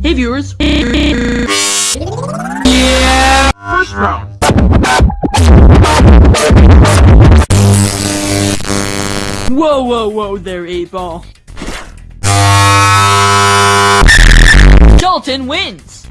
Hey viewers. Yeah, First round. Whoa, whoa, whoa there, 8 Ball. Dalton wins!